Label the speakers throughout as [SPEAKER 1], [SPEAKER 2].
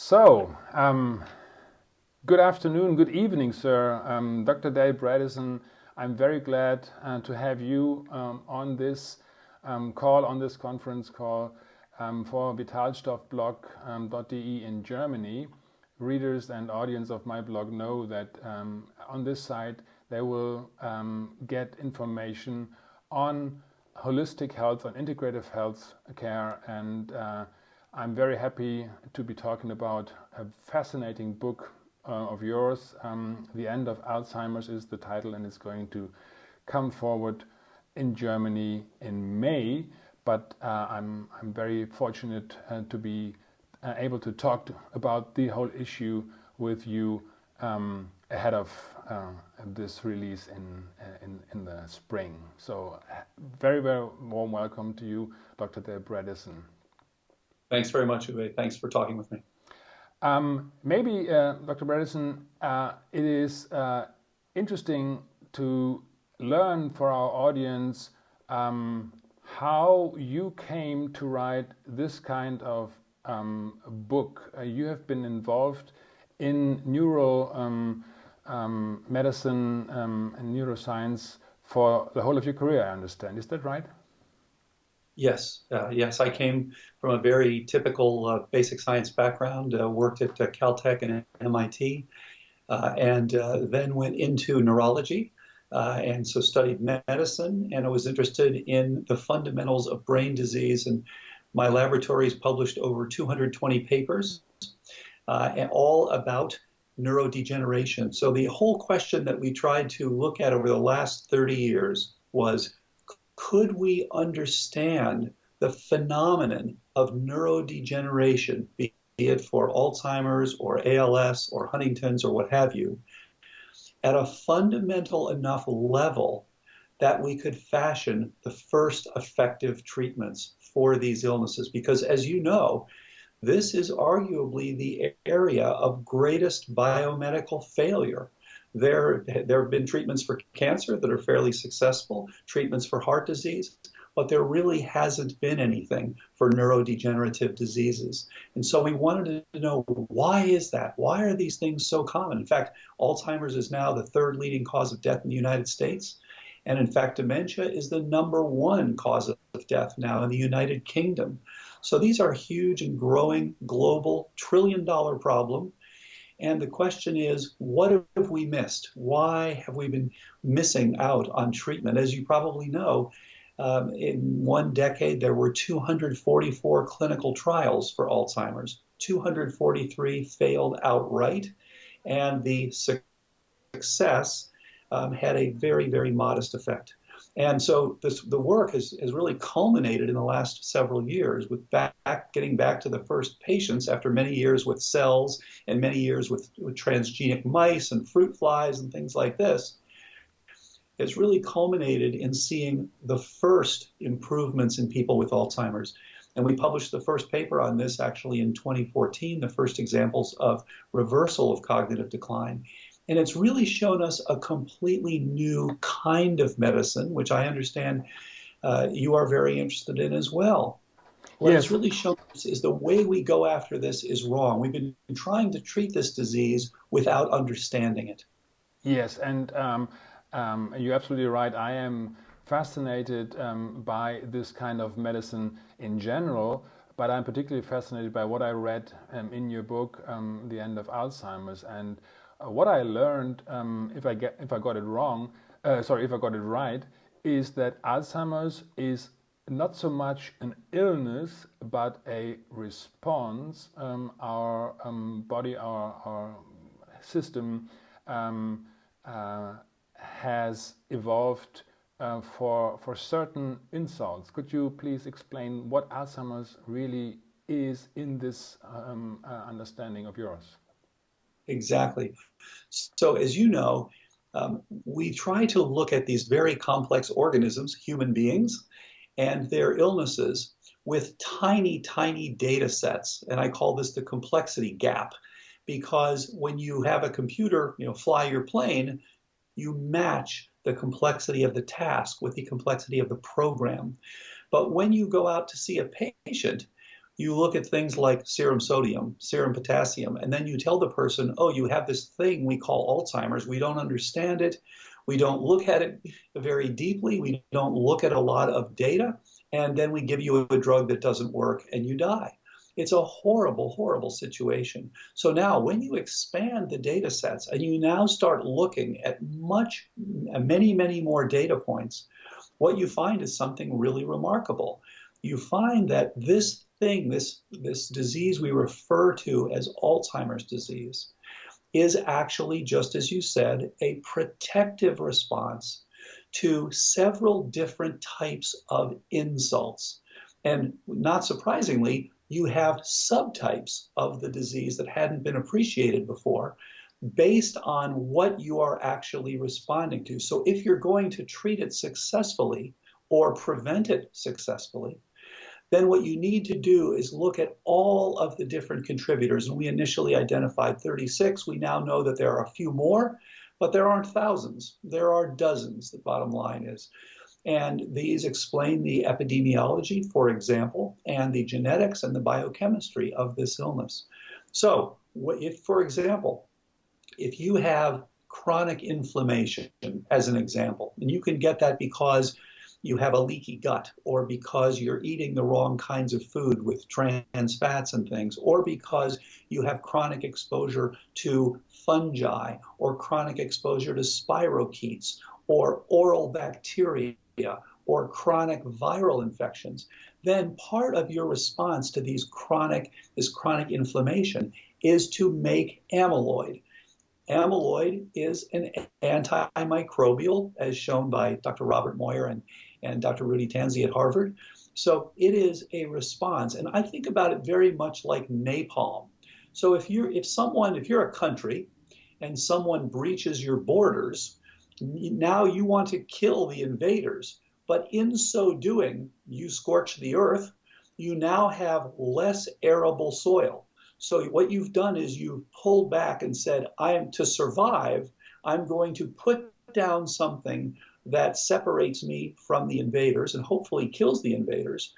[SPEAKER 1] So, um, good afternoon, good evening, sir. Um, Dr. Dale Bredesen, I'm very glad uh, to have you um, on this um, call, on this conference call um, for vitalstoffblog.de in Germany. Readers and audience of my blog know that um, on this site they will get information on holistic health, on integrative health care and uh, I'm very happy to be talking about a fascinating book uh, of yours. Um, the End of Alzheimer's is the title and it's going to come forward in Germany in May. But uh, I'm, I'm very fortunate uh, to be uh, able to talk to, about the whole issue with you um, ahead of uh, this release in, uh, in, in the spring. So very, very warm welcome to you, Dr. Dale Bredesen.
[SPEAKER 2] Thanks very much, Uwe. Thanks for talking with me.
[SPEAKER 1] Um, maybe, uh, Dr. Bredesen, uh, it is uh, interesting to learn for our audience um, how you came to write this kind of um, book. Uh, you have been involved in neuro um, um, medicine um, and neuroscience for the whole of your career, I understand. Is that right?
[SPEAKER 2] Yes, uh, yes. I came from a very typical uh, basic science background, uh, worked at uh, Caltech and MIT, uh, and uh, then went into neurology. and so studied medicine, and I was interested in the fundamentals of brain disease. And my laboratories published over 220 papers, and all about neurodegeneration. So the whole question that we tried to look at over the last 30 years was could we understand the phenomenon of neurodegeneration, be it for Alzheimer's or ALS or Huntington's or what have you, at a fundamental enough level that we could fashion the first effective treatments for these illnesses. Because as you know, this is arguably the area of greatest biomedical failure there, there have been treatments for cancer that are fairly successful, treatments for heart disease, but there really hasn't been anything for neurodegenerative diseases. And so we wanted to know why is that? Why are these things so common? In fact, Alzheimer's is now the third leading cause of death in the United States. And in fact, dementia is the number one cause of death now in the United Kingdom. So these are huge and growing global trillion dollar problem and the question is, what have we missed? Why have we been missing out on treatment? As you probably know, um, in one decade, there were 244 clinical trials for Alzheimer's. 243 failed outright, and the success um, had a very, very modest effect. And so this, the work has, has really culminated in the last several years with back, getting back to the first patients after many years with cells and many years with, with transgenic mice and fruit flies and things like this. It's really culminated in seeing the first improvements in people with Alzheimer's. And we published the first paper on this actually in 2014, the first examples of reversal of cognitive decline. And it's really shown us a completely new kind of medicine, which I understand uh, you are very interested in as well. What yes. it's really shown us is the way we go after this is wrong. We've been trying to treat this disease without understanding it.
[SPEAKER 1] Yes, and um, um, you're absolutely right. I am fascinated um, by this kind of medicine in general, but I'm particularly fascinated by what I read um, in your book, um, The End of Alzheimer's. And what I learned, um, if I get if I got it wrong, uh, sorry, if I got it right, is that Alzheimer's is not so much an illness, but a response. Um, our um, body, our, our system um, uh, has evolved uh, for, for certain insults. Could you please explain what Alzheimer's really is in this um, uh, understanding of yours?
[SPEAKER 2] Exactly. So, as you know, um, we try to look at these very complex organisms, human beings, and their illnesses with tiny, tiny data sets. And I call this the complexity gap because when you have a computer, you know, fly your plane, you match the complexity of the task with the complexity of the program. But when you go out to see a patient, you look at things like serum sodium, serum potassium, and then you tell the person, oh, you have this thing we call Alzheimer's. We don't understand it. We don't look at it very deeply. We don't look at a lot of data. And then we give you a drug that doesn't work and you die. It's a horrible, horrible situation. So now, when you expand the data sets and you now start looking at much, many, many more data points, what you find is something really remarkable. You find that this thing, this, this disease we refer to as Alzheimer's disease, is actually, just as you said, a protective response to several different types of insults. And not surprisingly, you have subtypes of the disease that hadn't been appreciated before based on what you are actually responding to. So if you're going to treat it successfully or prevent it successfully, then what you need to do is look at all of the different contributors. And we initially identified 36. We now know that there are a few more, but there aren't thousands. There are dozens, the bottom line is. And these explain the epidemiology, for example, and the genetics and the biochemistry of this illness. So, if, for example, if you have chronic inflammation, as an example, and you can get that because you have a leaky gut, or because you're eating the wrong kinds of food with trans fats and things, or because you have chronic exposure to fungi, or chronic exposure to spirochetes, or oral bacteria, or chronic viral infections, then part of your response to these chronic, this chronic inflammation is to make amyloid. Amyloid is an antimicrobial, as shown by Dr. Robert Moir and, and Dr. Rudy Tanzi at Harvard. So it is a response. And I think about it very much like napalm. So if you're if someone, if you're a country and someone breaches your borders, now you want to kill the invaders, but in so doing, you scorch the earth. You now have less arable soil. So what you've done is you've pulled back and said, I am to survive, I'm going to put down something that separates me from the invaders and hopefully kills the invaders.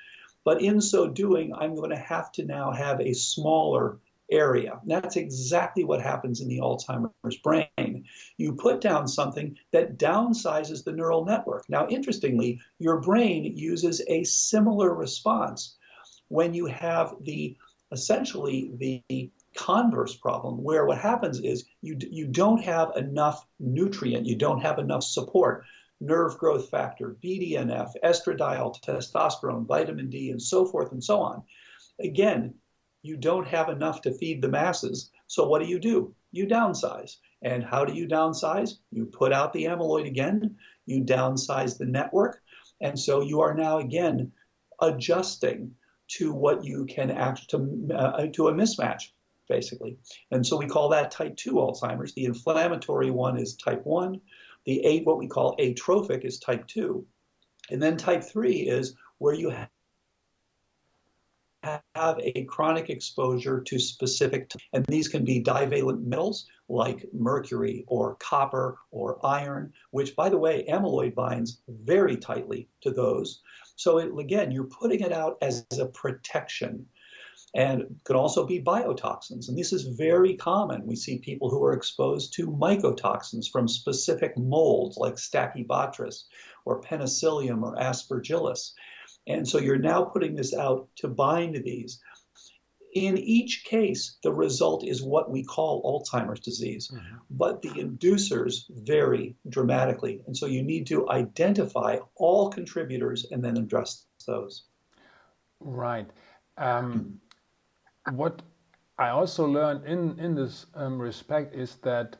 [SPEAKER 2] But in so doing, I'm going to have to now have a smaller area. That's exactly what happens in the Alzheimer's brain. You put down something that downsizes the neural network. Now, interestingly, your brain uses a similar response when you have the essentially the converse problem where what happens is you you don't have enough nutrient, you don't have enough support nerve growth factor, BDNF, estradiol, testosterone, vitamin D, and so forth and so on. Again, you don't have enough to feed the masses. So what do you do? You downsize. And how do you downsize? You put out the amyloid again, you downsize the network. And so you are now again adjusting to what you can act to, uh, to a mismatch, basically. And so we call that type 2 Alzheimer's. The inflammatory one is type 1. The eight, what we call atrophic, is type 2. And then type 3 is where you have a chronic exposure to specific, and these can be divalent metals like mercury or copper or iron, which, by the way, amyloid binds very tightly to those. So, it, again, you're putting it out as a protection. And could also be biotoxins. And this is very common. We see people who are exposed to mycotoxins from specific molds like Stachybotrys or Penicillium or Aspergillus. And so you're now putting this out to bind these. In each case, the result is what we call Alzheimer's disease, mm-hmm. but the inducers vary dramatically. And so you need to identify all contributors and then address those.
[SPEAKER 1] Right. Um, what I also learned in, in this um, respect is that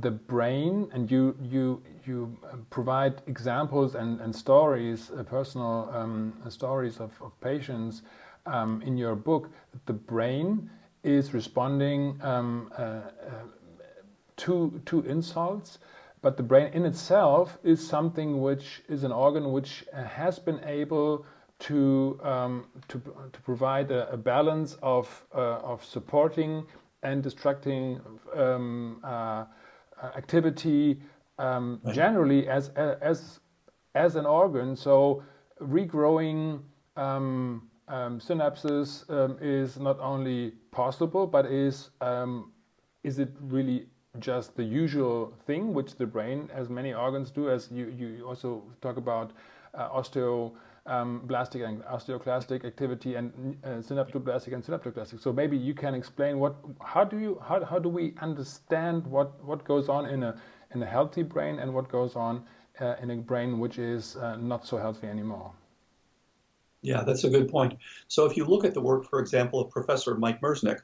[SPEAKER 1] the brain and you you you provide examples and, and stories uh, personal um, stories of, of patients um, in your book the brain is responding um, uh, uh, to to insults but the brain in itself is something which is an organ which uh, has been able to um, to, to provide a, a balance of uh, of supporting and distracting um, uh, uh, activity um, right. generally as as as an organ. So regrowing um, um, synapses um, is not only possible, but is um, is it really just the usual thing which the brain, as many organs do, as you, you also talk about uh, osteoblastic and osteoclastic activity and uh, synaptoblastic and synaptoclastic. So maybe you can explain what, how do you, how, how do we understand what, what goes on in a, in a healthy brain and what goes on uh, in a brain which is uh, not so healthy anymore?
[SPEAKER 2] Yeah, that's a good point. So if you look at the work, for example, of Professor Mike Merzenich,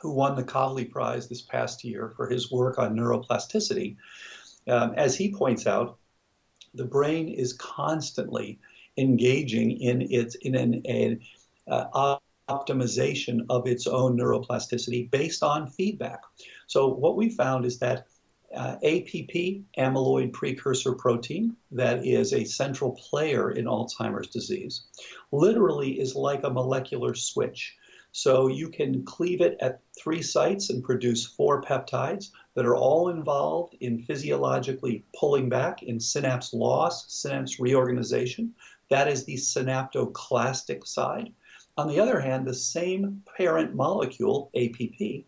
[SPEAKER 2] who won the Kavli Prize this past year for his work on neuroplasticity, um, as he points out, the brain is constantly engaging in its in an, an uh, optimization of its own neuroplasticity based on feedback. So what we found is that uh, APP, amyloid precursor protein, that is a central player in Alzheimer's disease, literally is like a molecular switch. So you can cleave it at three sites and produce four peptides that are all involved in physiologically pulling back in synapse loss, synapse reorganization. That is the synaptoclastic side. On the other hand, the same parent molecule, APP,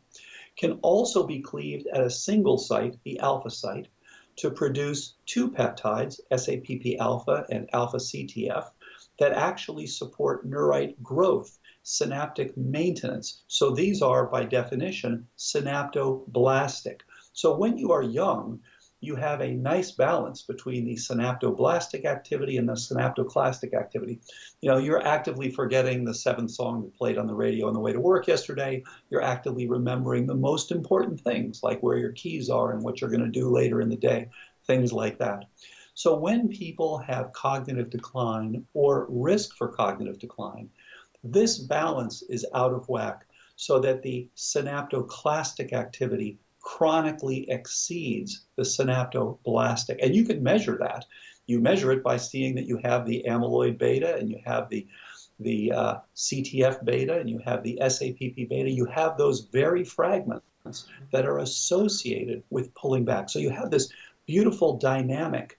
[SPEAKER 2] can also be cleaved at a single site, the alpha site, to produce two peptides, SAPP alpha and alpha CTF, that actually support neurite growth synaptic maintenance. So these are, by definition, synaptoblastic. So when you are young, you have a nice balance between the synaptoblastic activity and the synaptoclastic activity. You know, you're actively forgetting the seventh song that played on the radio on the way to work yesterday. You're actively remembering the most important things, like where your keys are and what you're going to do later in the day, things like that. So when people have cognitive decline or risk for cognitive decline, this balance is out of whack so that the synaptoclastic activity chronically exceeds the synaptoblastic. And you can measure that. You measure it by seeing that you have the amyloid beta and you have the the uh, CTF beta and you have the SAPP beta. You have those very fragments that are associated with pulling back. So you have this beautiful dynamic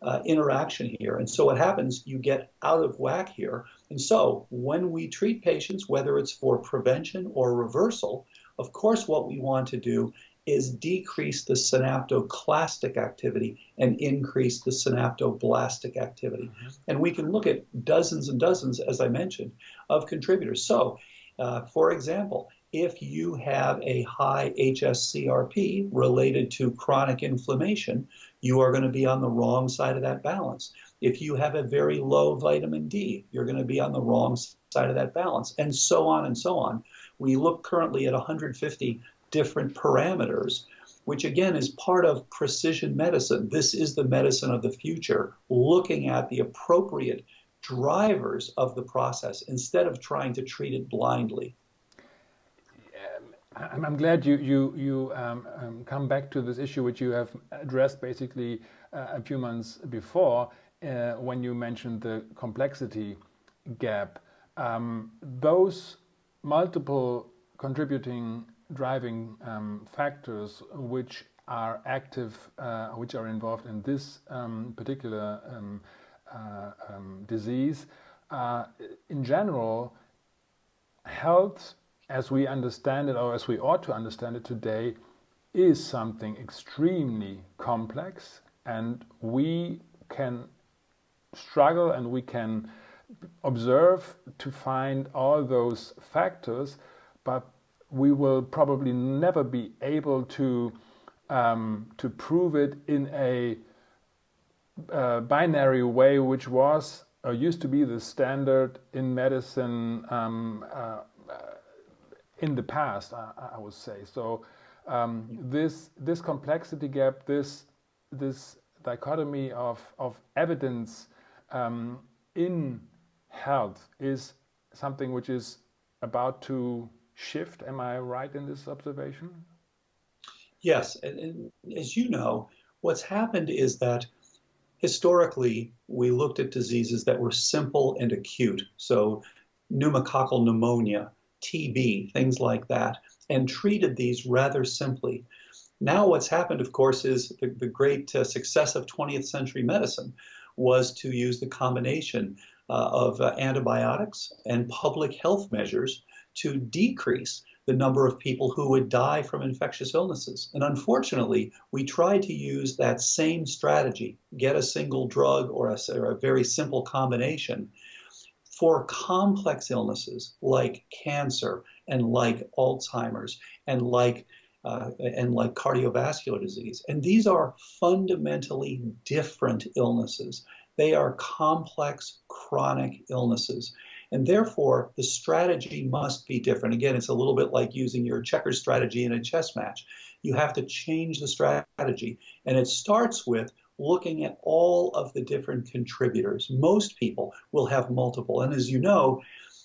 [SPEAKER 2] uh, interaction here. And so what happens, you get out of whack here. And so when we treat patients, whether it's for prevention or reversal, of course, what we want to do is decrease the synaptoclastic activity and increase the synaptoblastic activity. Mm-hmm. And we can look at dozens and dozens, as I mentioned, of contributors. So, uh, for example, if you have a high HSCRP related to chronic inflammation, you are going to be on the wrong side of that balance. If you have a very low vitamin D, you're going to be on the wrong side of that balance, and so on and so on. We look currently at 150 different parameters, which again is part of precision medicine. This is the medicine of the future, looking at the appropriate drivers of the process instead of trying to treat it blindly.
[SPEAKER 1] I'm glad you you you um, um, come back to this issue which you have addressed basically uh, a few months before uh, when you mentioned the complexity gap. Um, those multiple contributing driving um, factors which are active, uh, which are involved in this um, particular um, uh, disease, uh, in general, health as we understand it, or as we ought to understand it today, is something extremely complex, and we can struggle and we can observe to find all those factors, but we will probably never be able to um, to prove it in a uh, binary way, which was or used to be the standard in medicine um, uh, in the past, I, I would say. So um, this this complexity gap, this this dichotomy of of evidence um, in health is something which is about to shift. Am I right in this observation?
[SPEAKER 2] Yes, and, and as you know, what's happened is that historically we looked at diseases that were simple and acute. So pneumococcal pneumonia, TB, things like that, and treated these rather simply. Now, what's happened, of course, is the, the great uh, success of 20th century medicine was to use the combination uh, of uh, antibiotics and public health measures to decrease the number of people who would die from infectious illnesses. And unfortunately, we tried to use that same strategy, get a single drug or a, or a very simple combination for complex illnesses like cancer and like Alzheimer's and like uh, and like cardiovascular disease. And these are fundamentally different illnesses. They are complex chronic illnesses. And therefore, the strategy must be different. Again, it's a little bit like using your checkers strategy in a chess match. You have to change the strategy. And it starts with looking at all of the different contributors. Most people will have multiple. And as you know,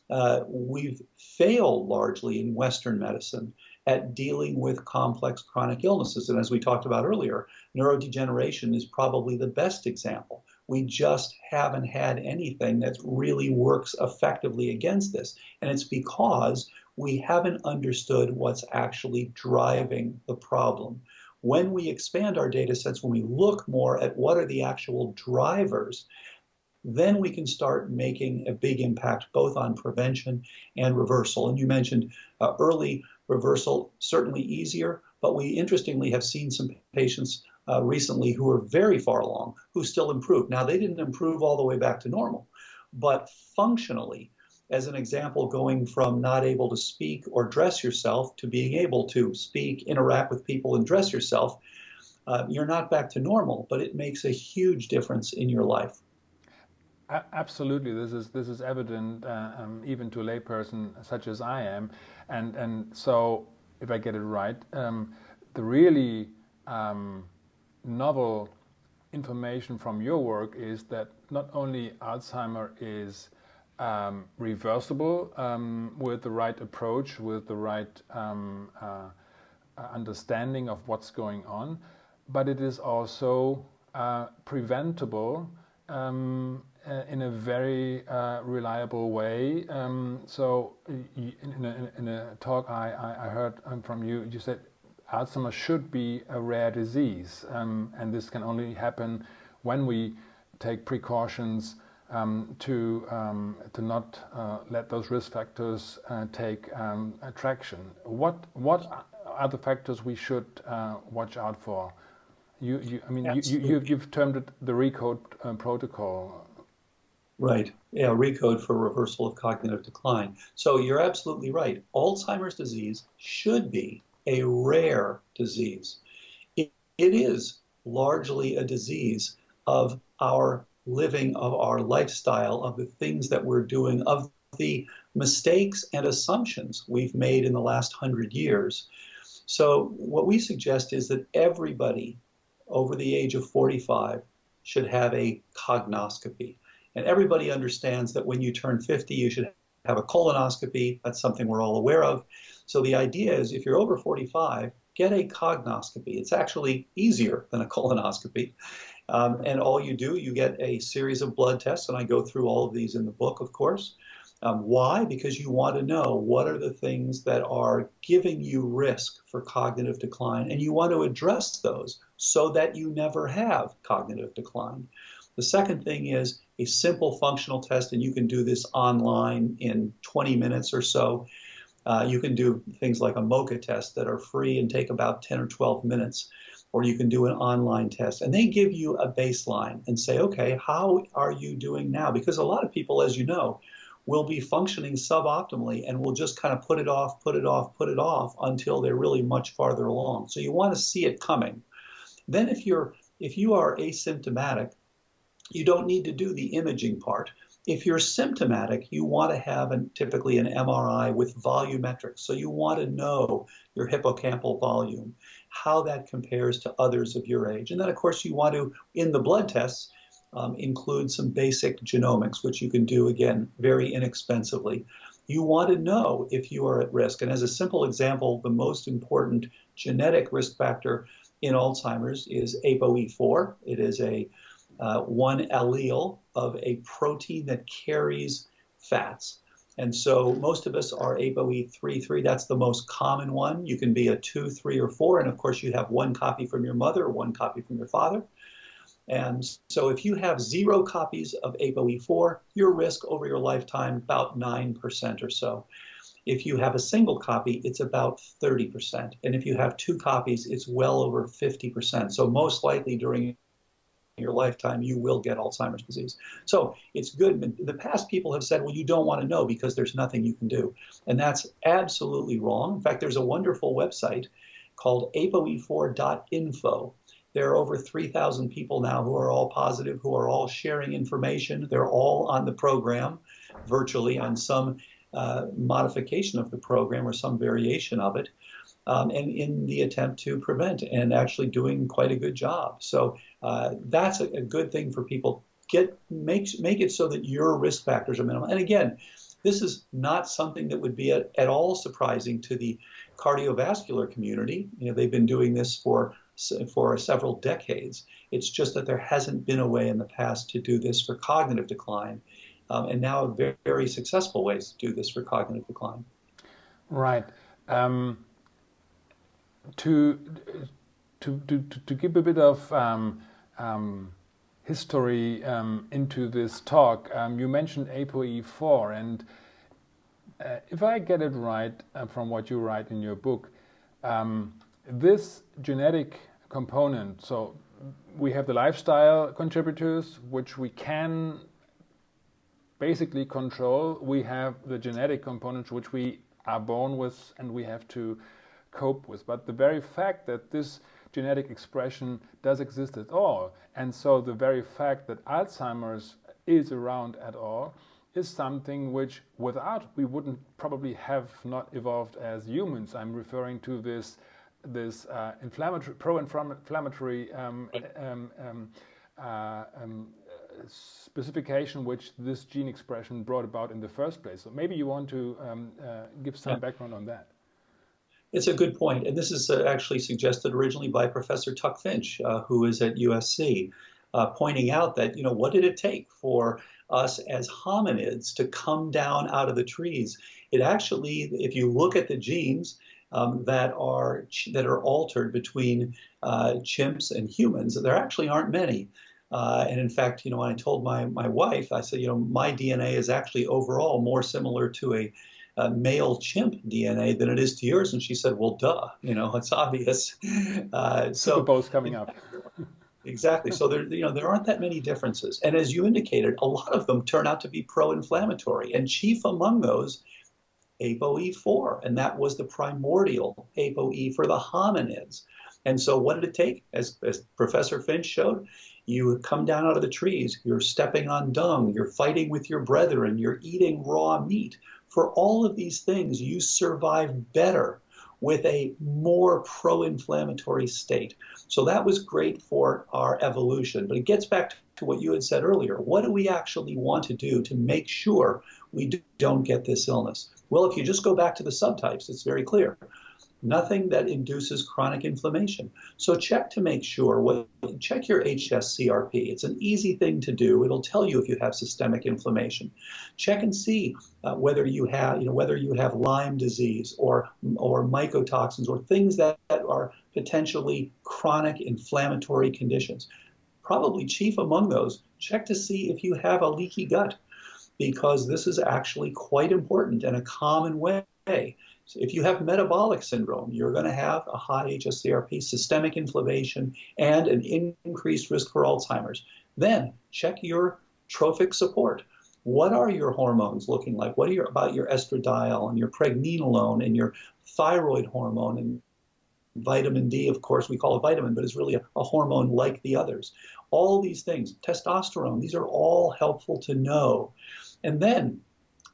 [SPEAKER 2] uh, we've failed largely in Western medicine at dealing with complex chronic illnesses. And as we talked about earlier, neurodegeneration is probably the best example. We just haven't had anything that really works effectively against this. And it's because we haven't understood what's actually driving the problem. When we expand our data sets, when we look more at what are the actual drivers, then we can start making a big impact both on prevention and reversal. And you mentioned uh, early reversal, certainly easier, but we interestingly have seen some patients uh, recently who are very far along who still improve. Now, they didn't improve all the way back to normal, but functionally, as an example, going from not able to speak or dress yourself to being able to speak, interact with people, and dress yourself, uh, you're not back to normal, but it makes a huge difference in your life.
[SPEAKER 1] Absolutely, this is this is evident uh, um, even to a layperson such as I am, and and so if I get it right, um, the really um, novel information from your work is that not only Alzheimer is um, reversible um, with the right approach, with the right um, uh, understanding of what's going on, but it is also uh, preventable um, uh, in a very uh, reliable way. Um, so in a, in a talk I, I, heard um, from you, you said Alzheimer's should be a rare disease, um, and this can only happen when we take precautions um, to um, to not uh, let those risk factors uh, take um, traction. What what are the factors we should uh, watch out for? You, you I mean, you, you, you've termed it the RECODE uh, protocol.
[SPEAKER 2] Right. Yeah, RECODE for reversal of cognitive decline. So you're absolutely right. Alzheimer's disease should be a rare disease. it, it is largely a disease of our living, of our lifestyle, of the things that we're doing, of the mistakes and assumptions we've made in the last hundred years. So, what we suggest is that everybody over the age of 45 should have a cognoscopy. And everybody understands that when you turn 50, you should have a colonoscopy. That's something we're all aware of. So the idea is if you're over 45, get a cognoscopy. It's actually easier than a colonoscopy. Um, and all you do, you get a series of blood tests, and I go through all of these in the book, of course. Um, why? Because you want to know what are the things that are giving you risk for cognitive decline, and you want to address those so that you never have cognitive decline. The second thing is a simple functional test, and you can do this online in 20 minutes or so. Uh, you can do things like a MoCA test that are free and take about 10 or 12 minutes, or you can do an online test. And they give you a baseline and say, okay, how are you doing now? Because a lot of people, as you know, will be functioning suboptimally and will just kind of put it off, put it off, put it off until they're really much farther along. So you want to see it coming. Then if you're if you are asymptomatic, you don't need to do the imaging part. If you're symptomatic, you want to have an, typically an MRI with volumetrics. So you want to know your hippocampal volume, how that compares to others of your age. And then, of course, you want to, in the blood tests, um, include some basic genomics, which you can do again very inexpensively. You want to know if you are at risk. And as a simple example, the most important genetic risk factor in Alzheimer's is ApoE4. It is a uh, one allele of a protein that carries fats. And so most of us are ApoE3, 3. That's the most common one. You can be a 2, 3, or 4. And of course, you have one copy from your mother, one copy from your father. And so if you have zero copies of ApoE4, your risk over your lifetime about 9% or so. If you have a single copy, it's about 30%. And if you have two copies, it's well over 50%. So most likely during your lifetime, you will get Alzheimer's disease. So it's good. The past, people have said, well, you don't want to know because there's nothing you can do. And that's absolutely wrong. In fact, there's a wonderful website called apoe4.info. There are over 3,000 people now who are all positive, who are all sharing information. They're all on the program virtually on some uh, modification of the program or some variation of it, um, and in the attempt to prevent and actually doing quite a good job. So uh, that's a, a, good thing for people. Get make make it so that your risk factors are minimal. And again, this is not something that would be at, at all surprising to the cardiovascular community. You know, they've been doing this for for several decades. It's just that there hasn't been a way in the past to do this for cognitive decline um, and now very, very, successful ways to do this for cognitive decline.
[SPEAKER 1] Right. Um, to, to, to, to give a bit of um, um history um, into this talk, um, you mentioned ApoE4, and uh, if I get it right uh, from what you write in your book, this genetic component, so we have the lifestyle contributors, which we can basically control. We have the genetic components which we are born with and we have to cope with. But the very fact that this genetic expression does exist at all, and so the very fact that Alzheimer's is around at all, is something which without we wouldn't probably have not evolved as humans. I'm referring to this this uh, inflammatory pro-inflammatory um, um, um, uh, um, specification which this gene expression brought about in the first place. So maybe you want to um, uh, give some yeah. background on that.
[SPEAKER 2] It's a good point, and this is uh, actually suggested originally by Professor Tuck Finch, uh, who is at USC, uh, pointing out that you know what did it take for us as hominids to come down out of the trees? It actually, if you look at the genes, um, that are that are altered between uh, chimps and humans. There actually aren't many. Uh, and in fact, you know, when I told my, my wife, I said, you know, my DNA is actually overall more similar to a, a male chimp DNA than it is to yours. And she said, well, duh, you know, it's obvious.
[SPEAKER 1] Uh, so both coming up.
[SPEAKER 2] exactly. So there, you know, there aren't that many differences. And as you indicated, a lot of them turn out to be pro-inflammatory. And chief among those, ApoE4, and that was the primordial ApoE for the hominids. And so, what did it take? As, as Professor Finch showed, you come down out of the trees, you're stepping on dung, you're fighting with your brethren, you're eating raw meat. For all of these things, you survive better with a more pro inflammatory state. So that was great for our evolution. But it gets back to what you had said earlier. What do we actually want to do to make sure we don't get this illness? Well, if you just go back to the subtypes, it's very clear nothing that induces chronic inflammation. So check to make sure. What, check your HSCRP. It's an easy thing to do. It'll tell you if you have systemic inflammation. Check and see uh, whether you have, you know, whether you have Lyme disease or or mycotoxins or things that, that are potentially chronic inflammatory conditions. Probably chief among those, check to see if you have a leaky gut because this is actually quite important and a common way if you have metabolic syndrome, you're going to have a high HSCRP, systemic inflammation, and an increased risk for Alzheimer's. Then check your trophic support. What are your hormones looking like? What are your, about your estradiol and your pregnenolone and your thyroid hormone and vitamin D, of course, we call it vitamin, but it's really a, a, hormone like the others. All these things, testosterone, these are all helpful to know. And then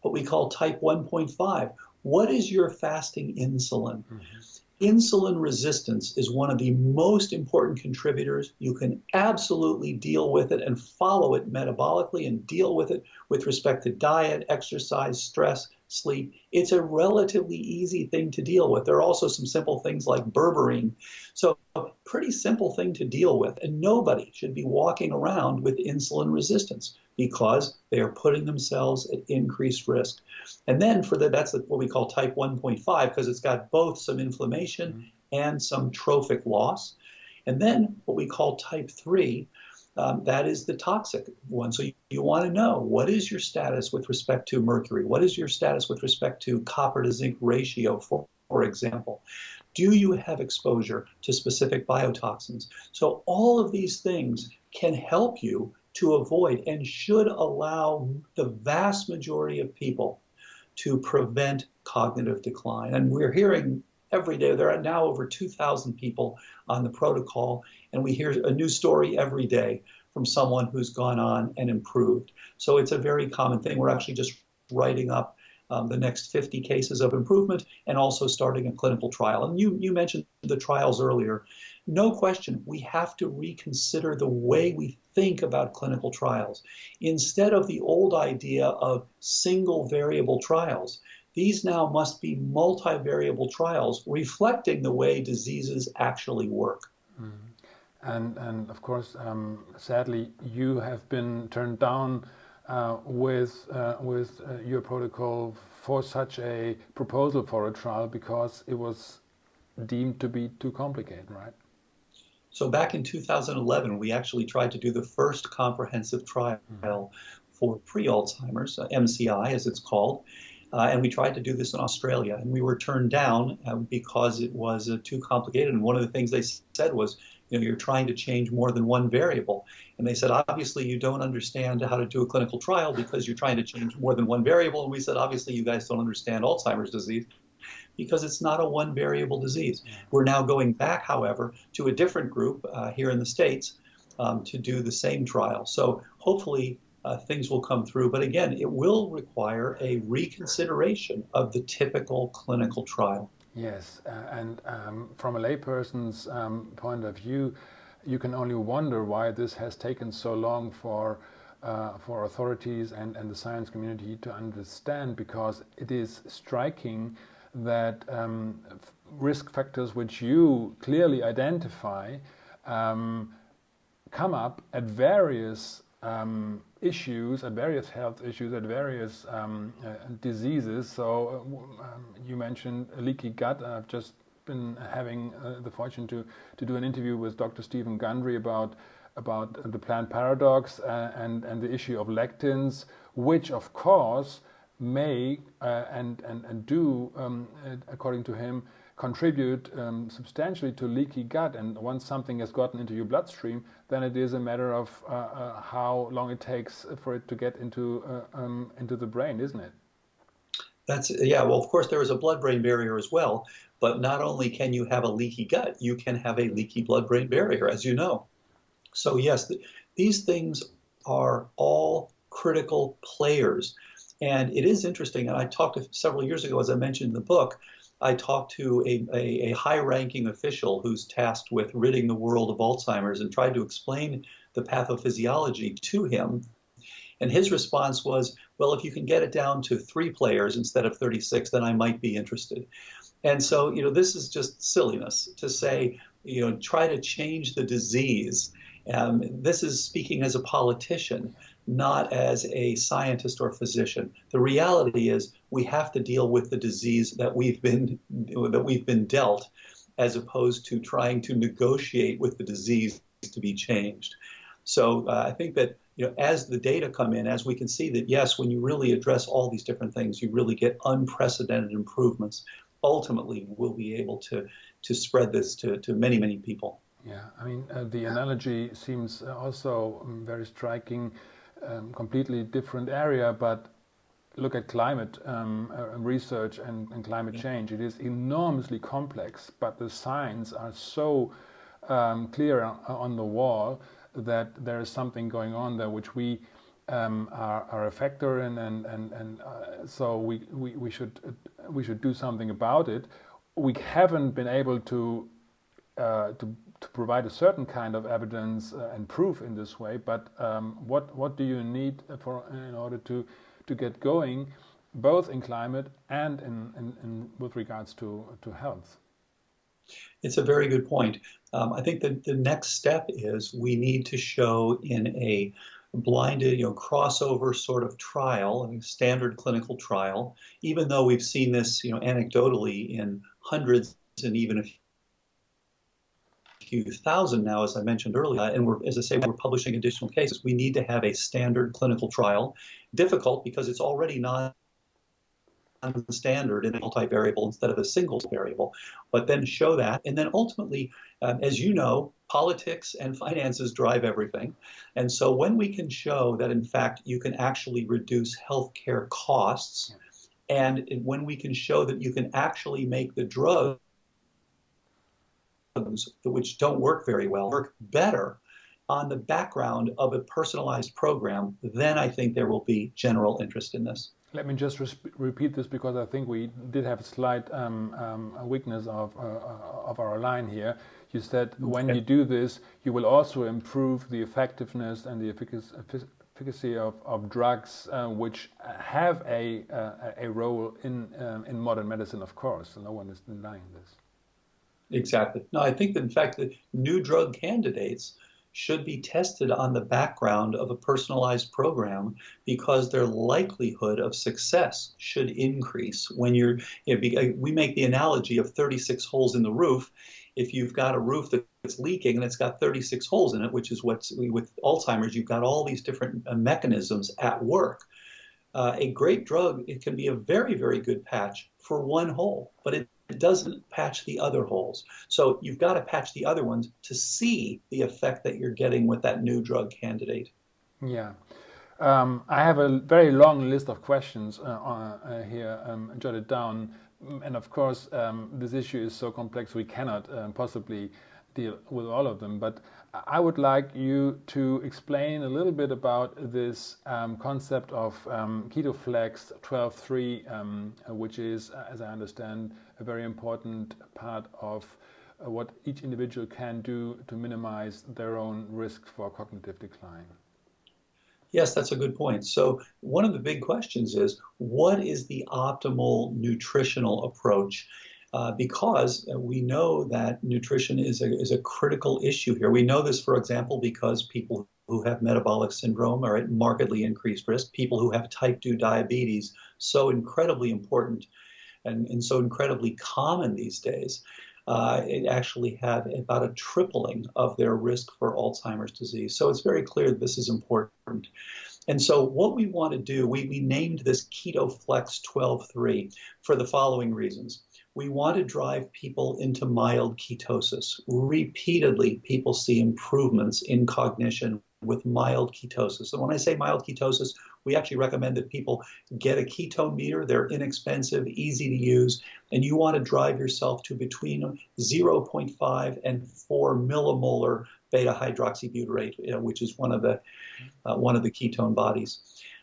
[SPEAKER 2] what we call type 1.5. What is your fasting insulin? Mm-hmm. Insulin resistance is one of the most important contributors. You can absolutely deal with it and follow it metabolically and deal with it with respect to diet, exercise, stress, sleep. It's a relatively easy thing to deal with. There are also some simple things like berberine. So, a pretty simple thing to deal with. And nobody should be walking around with insulin resistance because they are putting themselves at increased risk. And then for the, that's what we call type 1.5 because it's got both some inflammation mm-hmm. and some trophic loss. And then what we call type 3, um, that is the toxic one. So you, you want to know what is your status with respect to mercury? What is your status with respect to copper to zinc ratio, for, for example? Do you have exposure to specific biotoxins? So all of these things can help you to avoid and should allow the vast majority of people to prevent cognitive decline. And we're hearing every day. There are now over 2,000 people on the protocol, and we hear a new story every day from someone who's gone on and improved. So it's a very common thing. We're actually just writing up um, the next 50 cases of improvement and also starting a clinical trial. And you, you mentioned the trials earlier. No question, we have to reconsider the way we think about clinical trials. Instead of the old idea of single variable trials, these now must be multivariable trials reflecting the way diseases actually work. Mm.
[SPEAKER 1] And, and of course, um, sadly, you have been turned down uh, with, uh, with uh, your protocol for such a proposal for a trial because it was deemed to be too complicated, right?
[SPEAKER 2] So back in 2011, we actually tried to do the first comprehensive trial mm. for pre-Alzheimer's, uh, MCI as it's called, uh, and we tried to do this in Australia, and we were turned down uh, because it was uh, too complicated. And one of the things they said was, you know, you're trying to change more than one variable. And they said, obviously, you don't understand how to do a clinical trial because you're trying to change more than one variable. And we said, obviously, you guys don't understand Alzheimer's disease because it's not a one variable disease. We're now going back, however, to a different group uh, here in the States um, to do the same trial. So hopefully, uh, things will come through. But again, it will require a reconsideration of the typical clinical trial.
[SPEAKER 1] Yes, uh, and um, from a layperson's um, point of view, you can only wonder why this has taken so long for uh, for authorities and, and the science community to understand because it is striking that um, risk factors which you clearly identify um, come up at various um, issues, at various health issues, at various um, uh, diseases. So uh, um, you mentioned leaky gut. I've just been having uh, the fortune to to do an interview with Dr. Stephen Gundry about about the plant paradox uh, and and the issue of lectins, which of course may uh, and, and and do, um, according to him, contribute um, substantially to leaky gut. And once something has gotten into your bloodstream, then it is a matter of uh, uh, how long it takes for it to get into uh, um, into the brain, isn't it?
[SPEAKER 2] That's yeah. Well, of course, there is a blood-brain barrier as well. But not only can you have a leaky gut, you can have a leaky blood-brain barrier, as you know. So yes, th these things are all critical players. And it is interesting, and I talked several years ago, as I mentioned in the book, I talked to a, a, a high ranking official who's tasked with ridding the world of Alzheimer's and tried to explain the pathophysiology to him. And his response was, well, if you can get it down to three players instead of 36, then I might be interested. And so, you know, this is just silliness to say, you know, try to change the disease. Um, this is speaking as a politician not as a scientist or physician. The reality is we have to deal with the disease that we've been that we've been dealt as opposed to trying to negotiate with the disease to be changed. So uh, I think that you know as the data come in, as we can see that yes, when you really address all these different things, you really get unprecedented improvements. Ultimately, we'll be able to to spread this to, to many many people.
[SPEAKER 1] Yeah, I mean uh, the analogy seems also um, very striking um, completely different area, but look at climate um, uh, research and, and, climate change. It is enormously complex, but the signs are so um, clear on, the wall that there is something going on there which we um, are, are, a factor in, and and and uh, so we, we we should uh, we should do something about it. We haven't been able to uh, to to provide a certain kind of evidence uh, and proof in this way, but um, what what do you need for in order to to get going, both in climate and in, in, in with regards to to health?
[SPEAKER 2] It's a very good point. Um, I think that the next step is we need to show in a blinded, you know, crossover sort of trial, a standard clinical trial, even though we've seen this, you know, anecdotally in hundreds and even a few thousand now, as I mentioned earlier, and we're, as I say, we're publishing additional cases. We need to have a standard clinical trial. Difficult because it's already not standard in a multivariable instead of a single variable, but then show that. And then ultimately, um, as you know, politics and finances drive everything. And so when we can show that, in fact, you can actually reduce healthcare costs, and when we can show that you can actually make the drugs which don't work very well work better on the background of a personalized program, then I think there will be general interest in this.
[SPEAKER 1] Let me just repeat this because I think we did have a slight um, um, weakness of, uh, uh, of our line here. You said when you do this, you will also improve the effectiveness and the efficacy of, of drugs uh, which have a, uh, a role in, um, in modern medicine, of course. So no one is denying this.
[SPEAKER 2] Exactly. No, I think that in fact the new drug candidates should be tested on the background of a personalized program because their likelihood of success should increase when you're you know, we make the analogy of 36 holes in the roof if you've got a roof that's leaking and it's got 36 holes in it which is what's with alzheimer's you've got all these different uh, mechanisms at work uh, a great drug it can be a very very good patch for one hole but it it doesn't patch the other holes. So you've got to patch the other ones to see the effect that you're getting with that new drug candidate.
[SPEAKER 1] Yeah. Um, I have a very long list of questions uh, uh, here um, jotted down. And of course, um, this issue is so complex we cannot uh, possibly deal with all of them. But I would like you to explain a little bit about this um, concept of um, KetoFlex 12.3, um, which is, uh, as I understand, a very important part of uh, what each individual can do to minimize their own risk for cognitive decline.
[SPEAKER 2] Yes, that's a good point. So, one of the big questions is what is the optimal nutritional approach? Uh, because we know that nutrition is a, is a critical issue here. We know this, for example, because people who have metabolic syndrome are at markedly increased risk. People who have type 2 diabetes, so incredibly important and, and so incredibly common these days. Uh, it actually have about a tripling of their risk for Alzheimer's disease. So it's very clear that this is important. And so what we want to do, we, we named this KetoFlex 12.3 for the following reasons we want to drive people into mild ketosis. Repeatedly, people see improvements in cognition with mild ketosis. And when I say mild ketosis, we actually recommend that people get a ketone meter. They're inexpensive, easy to use, and you want to drive yourself to between 0.5 and 4 millimolar beta hydroxybutyrate, which is one of the uh, one of the ketone bodies.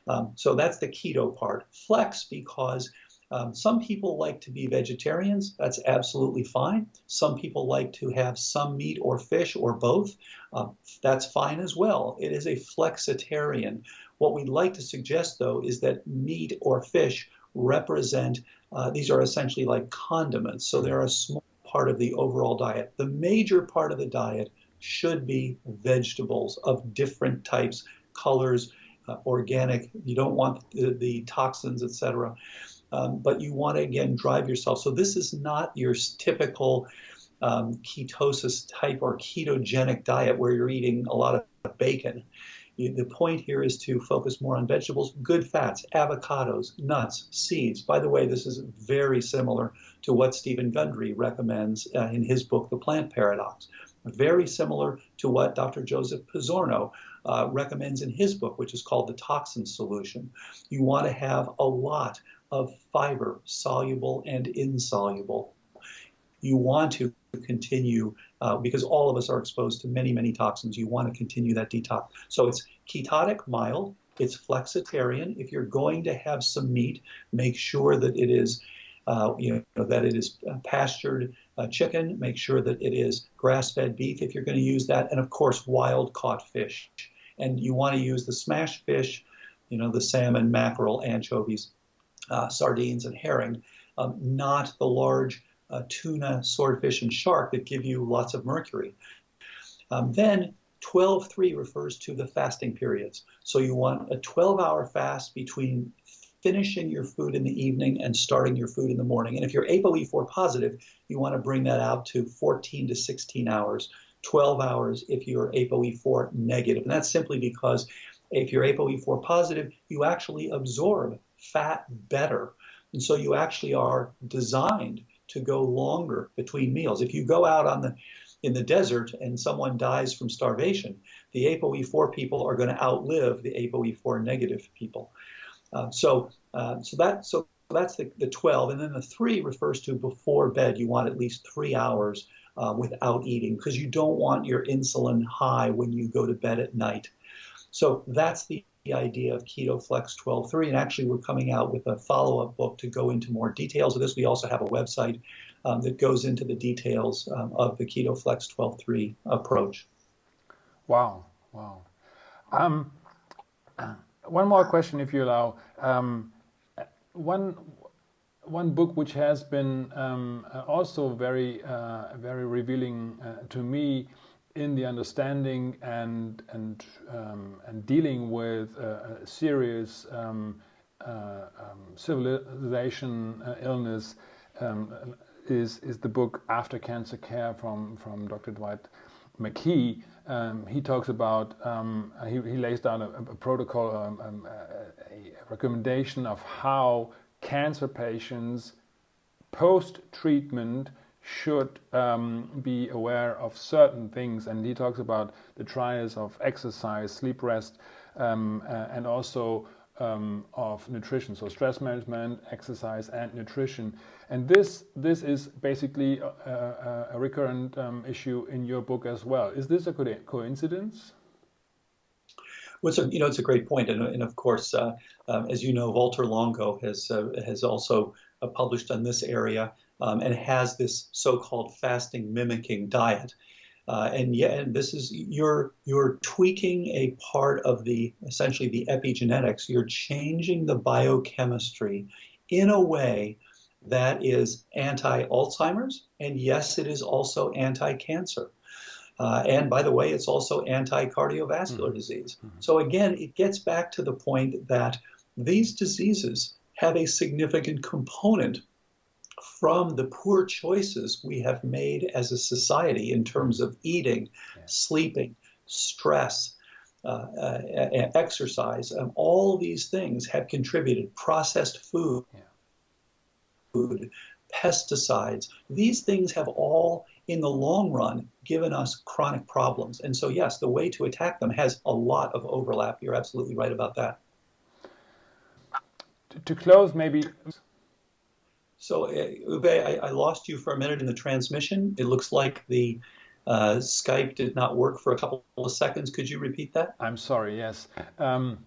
[SPEAKER 2] Um, so that's the keto part. Flex because um, some people like to be vegetarians. That's absolutely fine. Some people like to have some meat or fish or both. Um, that's fine as well. It is a flexitarian. What we'd like to suggest, though, is that meat or fish represent, uh, these are essentially like condiments. So they're a small part of the overall diet. The major part of the diet should be vegetables of different types, colors, uh, organic. You don't want the, the toxins, etc um, but you want to again drive yourself. So this is not your typical um, ketosis type or ketogenic diet where you're eating a lot of bacon. The point here is to focus more on vegetables, good fats, avocados, nuts, seeds. By the way, this is very similar to what Steven Gundry recommends uh, in his book, The Plant Paradox. Very similar to what Dr. Joseph Pizzorno uh, recommends in his book, which is called The Toxin Solution. You want to have a lot of fiber, soluble and insoluble. You want to continue, uh, because all of us are exposed to many, many toxins, you want to continue that detox. So it's ketotic, mild, it's flexitarian. If you're going to have some meat, make sure that it is, uh, you know, that it is uh, pastured uh, chicken. Make sure that it is grass-fed beef if you're going to use that, and of course, wild-caught fish. And you want to use the smashed fish, you know, the salmon, mackerel, anchovies, uh, sardines and herring, um, not the large uh, tuna, swordfish, and shark that give you lots of mercury. Um, then 12.3 refers to the fasting periods. So you want a 12 hour fast between finishing your food in the evening and starting your food in the morning. And if you're ApoE4 positive, you want to bring that out to 14 to 16 hours 12 hours if you're ApoE4 negative. And that's simply because if you're ApoE4 positive, you actually absorb fat better. And so you actually are designed to go longer between meals. If you go out on the in the desert and someone dies from starvation, the ApoE4 people are going to outlive the ApoE4 negative people. Uh, so, uh, so that so that's the, the 12, and then the three refers to before bed. You want at least three hours uh, without eating because you don't want your insulin high when you go to bed at night. So that's the idea of Keto Flex 12.3. And actually, we're coming out with a follow up book to go into more details of this. We also have a website um, that goes into the details um, of the Keto Flex 12.3 approach.
[SPEAKER 1] Wow, wow. Um, one more question, if you allow. Um, one one book which has been um, also very uh, very revealing uh, to me in the understanding and and um, and dealing with uh, a serious um, uh, um, civilization uh, illness um, is is the book After Cancer Care from from Dr. Dwight McKee. Um, he talks about he, he lays down a, a protocol, a, a recommendation of how cancer patients post treatment should um, be aware of certain things. And he talks about the trials of exercise, sleep, rest, um, uh, and also um, of nutrition. So stress management, exercise, and nutrition. And this this is basically a, a, a recurrent um, issue in your book as well. Is this a coincidence?
[SPEAKER 2] Well, a, you know, it's a great point, and, and of course, uh, um, as you know, Walter Longo has uh, has also uh, published on this area um, and has this so-called fasting mimicking diet. Uh, and yeah, and this is you're you're tweaking a part of the essentially the epigenetics. You're changing the biochemistry in a way that is anti-Alzheimer's, and yes, it is also anti-cancer. Uh, and by the way, it's also anti-cardiovascular mm-hmm. disease. Mm-hmm. So again, it gets back to the point that these diseases have a significant component from the poor choices we have made as a society in terms of eating, yeah. sleeping, stress, uh, uh, exercise. and all these things have contributed. Processed food, yeah. food, pesticides. These things have all, in the long run, given us chronic problems. And so, yes, the way to attack them has a lot of overlap. You're absolutely right about that.
[SPEAKER 1] To close, maybe
[SPEAKER 2] so, uh, Uwe, I, I, lost you for a minute in the transmission. It looks like the uh, Skype did not work for a couple of seconds. Could you repeat that?
[SPEAKER 1] I'm sorry, yes. Um,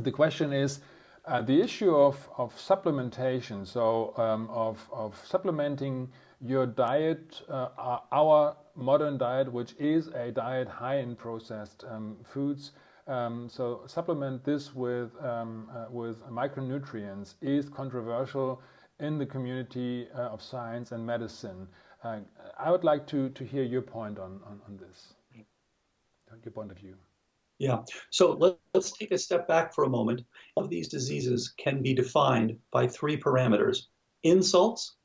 [SPEAKER 1] the question is uh, the issue of, of supplementation, so um, of, of supplementing your diet, uh, our modern diet, which is a diet high in processed um, foods. Um, so supplement this with um, uh, with micronutrients is controversial in the community uh, of science and medicine. Uh, I would like to, to hear your point on, on, on this, your point of view.
[SPEAKER 2] Yeah. So let, us take a step back for a moment. All of these diseases can be defined by three parameters insults,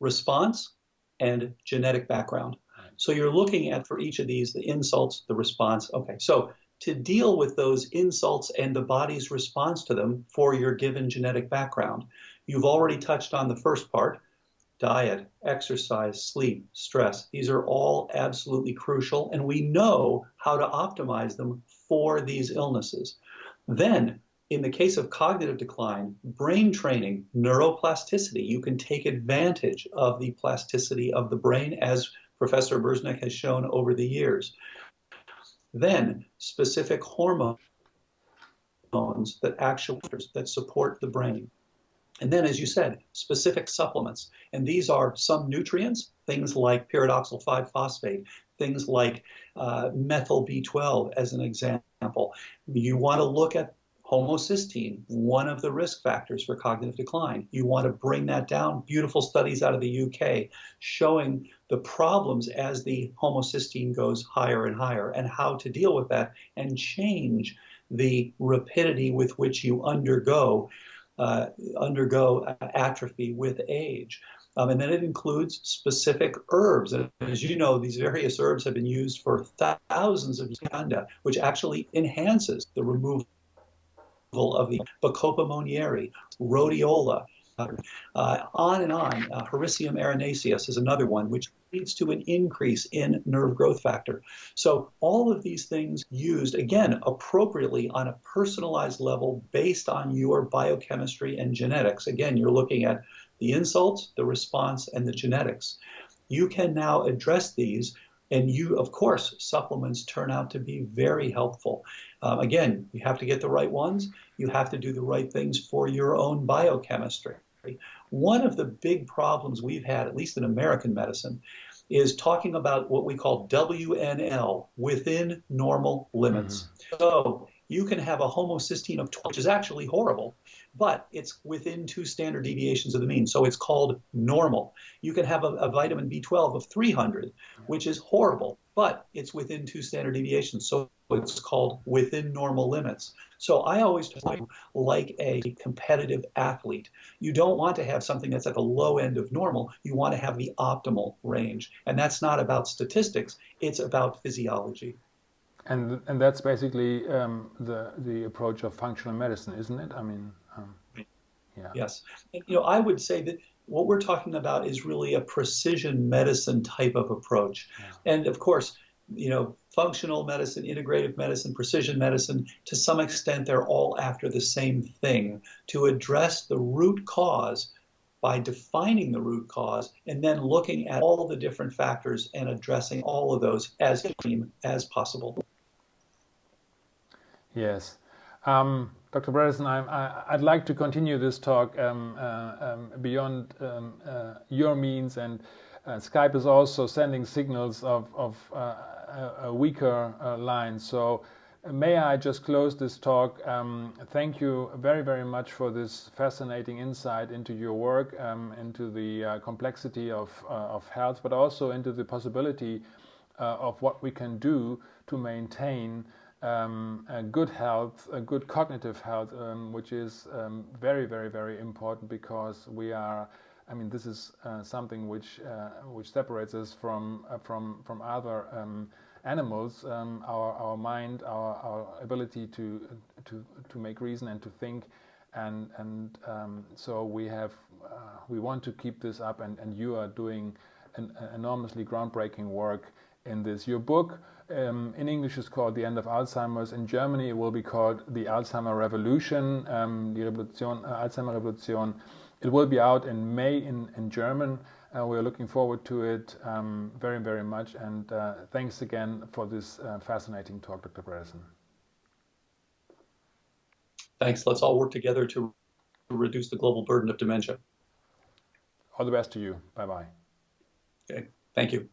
[SPEAKER 2] response, and genetic background. So you're looking at for each of these the insults, the response. Okay. So to deal with those insults and the body's response to them for your given genetic background, You've already touched on the first part diet, exercise, sleep, stress. These are all absolutely crucial, and we know how to optimize them for these illnesses. Then, in the case of cognitive decline, brain training, neuroplasticity, you can take advantage of the plasticity of the brain as Professor Merzenich has shown over the years. Then, specific hormones that actually that support the brain. And then, as you said, specific supplements. And these are some nutrients, things like pyridoxal 5 phosphate, things like uh, methyl B12, as an example. You want to look at homocysteine, one of the risk factors for cognitive decline. You want to bring that down. Beautiful studies out of the UK showing the problems as the homocysteine goes higher and higher and how to deal with that and change the rapidity with which you undergo uh, undergo atrophy with age. Um, and then it includes specific herbs. And as you know, these various herbs have been used for thousands of years, which actually enhances the removal of the Bacopa monnieri, rhodiola, on and on. Uh, Hericium is another one, which leads to an increase in nerve growth factor. So, all of these things used, again, appropriately on a personalized level based on your biochemistry and genetics. Again, you're looking at the insult, the response, and the genetics. You can now address these and you, of course, supplements turn out to be very helpful. Um, again, you have to get the right ones. You have to do the right things for your own biochemistry. One of the big problems we've had, at least in American medicine, is talking about what we call WNL, within normal limits. Mm-hmm. So you can have a homocysteine of 12, which is actually horrible, but it's within two standard deviations of the mean. So it's called normal. You can have a, a vitamin B12 of 300, which is horrible, but it's within two standard deviations. So it's called within normal limits. So I always like a competitive athlete. You don't want to have something that's at the low end of normal. You want to have the optimal range. And that's not about statistics, it's about physiology.
[SPEAKER 1] And and that's basically um, the the approach of functional medicine, isn't it? I mean,
[SPEAKER 2] yeah. Yes, and, you know, I would say that what we're talking about is really a precision medicine type of approach, yeah. and of course, you know, functional medicine, integrative medicine, precision medicine, to some extent, they're all after the same thing to address the root cause by defining the root cause and then looking at all the different factors and addressing all of those as as possible.
[SPEAKER 1] Yes. Um, Dr. Bredesen, I, would like to continue this talk um, uh, um, beyond um, uh, your means, and uh, Skype is also sending signals of, of uh, a weaker uh, line. So, uh, may I just close this talk? Um, thank you very, very much for this fascinating insight into your work, um, into the complexity of, of health, but also into the possibility of what we can do to maintain um, good health, good cognitive health, um, which is um, very, very, very important because we are. I mean, this is uh, something which uh, which separates us from uh, from from other um, animals. Um, our our mind, our, our ability to to to make reason and to think, and and um, so we have uh, we want to keep this up, and and you are doing an enormously groundbreaking work in this. Your book um, in English is called The End of Alzheimer's. In Germany, it will be called The Alzheimer Revolution, um, Die Revolution, uh, Alzheimer Revolution. It will be out in May in, in German. Uh, we're looking forward to it um, very, very much. And uh, thanks again for this uh, fascinating talk, Dr. Bredesen.
[SPEAKER 2] Thanks. Let's all work together to reduce the global burden of dementia.
[SPEAKER 1] All the best to you. Bye bye.
[SPEAKER 2] Okay. Thank you.